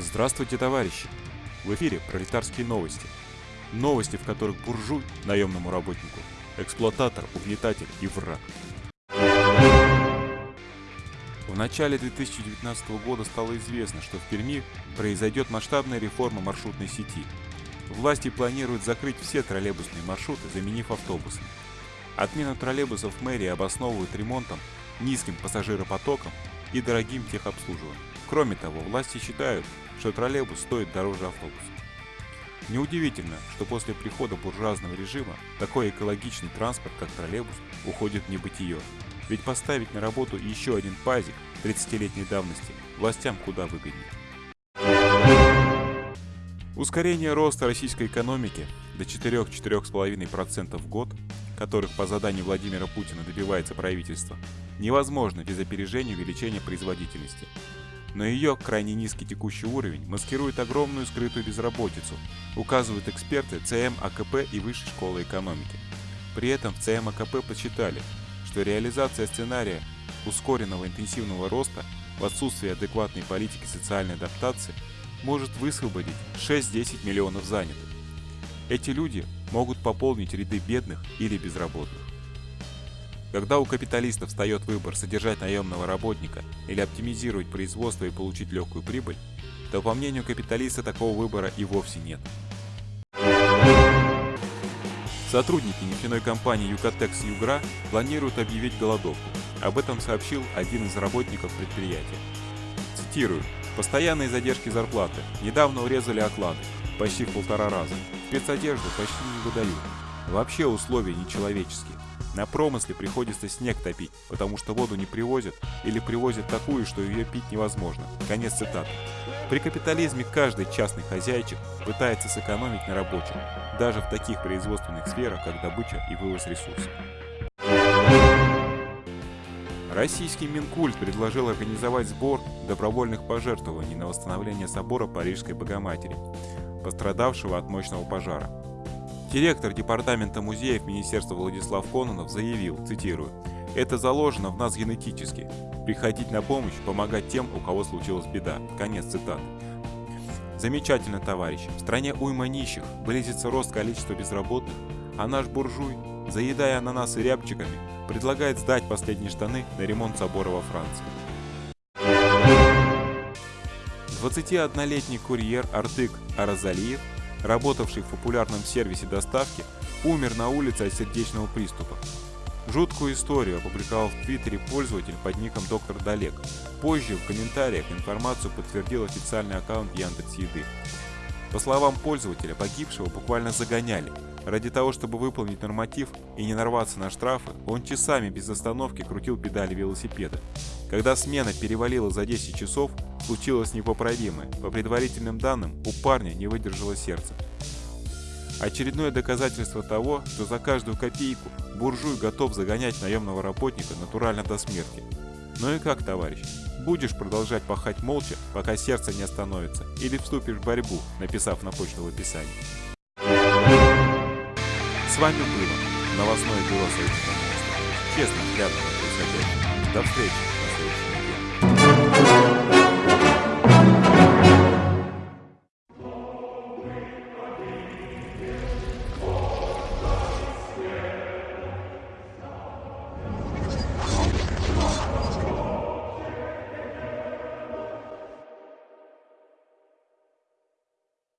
Здравствуйте, товарищи! В эфире пролетарские новости. Новости, в которых буржуй, наемному работнику, эксплуататор, угнетатель и враг. В начале 2019 года стало известно, что в Перми произойдет масштабная реформа маршрутной сети. Власти планируют закрыть все троллейбусные маршруты, заменив автобусами. Отмену троллейбусов мэрии обосновывают ремонтом, низким пассажиропотоком и дорогим техобслуживанием. Кроме того, власти считают, что троллейбус стоит дороже автобуса. Неудивительно, что после прихода буржуазного режима такой экологичный транспорт, как троллейбус, уходит в небытие. Ведь поставить на работу еще один пазик 30-летней давности властям куда выгоднее. Ускорение роста российской экономики до 4-4,5% в год, которых по заданию Владимира Путина добивается правительство, невозможно без опережения увеличения производительности. Но ее крайне низкий текущий уровень маскирует огромную скрытую безработицу, указывают эксперты ЦМ АКП и Высшей школы экономики. При этом в ЦМ АКП подсчитали, что реализация сценария ускоренного интенсивного роста в отсутствии адекватной политики социальной адаптации может высвободить 6-10 миллионов занятых. Эти люди могут пополнить ряды бедных или безработных. Когда у капиталиста встает выбор содержать наемного работника или оптимизировать производство и получить легкую прибыль, то по мнению капиталиста такого выбора и вовсе нет. Сотрудники нефтяной компании Юкатекс Югра планируют объявить голодовку. Об этом сообщил один из работников предприятия. Цитирую. «Постоянные задержки зарплаты. Недавно урезали оклады. Почти в полтора раза. Спецодежду почти не выдают. Вообще условия нечеловеческие. На промысле приходится снег топить, потому что воду не привозят или привозят такую, что ее пить невозможно. Конец цитаты. При капитализме каждый частный хозяйчик пытается сэкономить на рабочем, даже в таких производственных сферах, как добыча и вывоз ресурсов. Российский Минкульт предложил организовать сбор добровольных пожертвований на восстановление собора Парижской Богоматери, пострадавшего от мощного пожара. Директор Департамента музеев Министерства Владислав Кононов заявил, цитирую, «Это заложено в нас генетически. Приходить на помощь, помогать тем, у кого случилась беда». Конец цитаты. Замечательно, товарищи. В стране уйма нищих, близится рост количества безработных, а наш буржуй, заедая ананасы рябчиками, предлагает сдать последние штаны на ремонт собора во Франции. 21-летний курьер Артык Аразалиев работавший в популярном сервисе доставки, умер на улице от сердечного приступа. Жуткую историю опубликовал в Твиттере пользователь под ником Доктор Далек. Позже в комментариях информацию подтвердил официальный аккаунт Яндекс.Еды. По словам пользователя, погибшего буквально загоняли. Ради того, чтобы выполнить норматив и не нарваться на штрафы, он часами без остановки крутил педали велосипеда. Когда смена перевалила за 10 часов, случилось непоправимое. По предварительным данным, у парня не выдержало сердце. Очередное доказательство того, что за каждую копейку буржуй готов загонять наемного работника натурально до смерти. Ну и как, товарищ? Будешь продолжать пахать молча, пока сердце не остановится, или вступишь в борьбу, написав на почту в описании. С вами было новостное бюро Союза Честно происходящее. До встречи!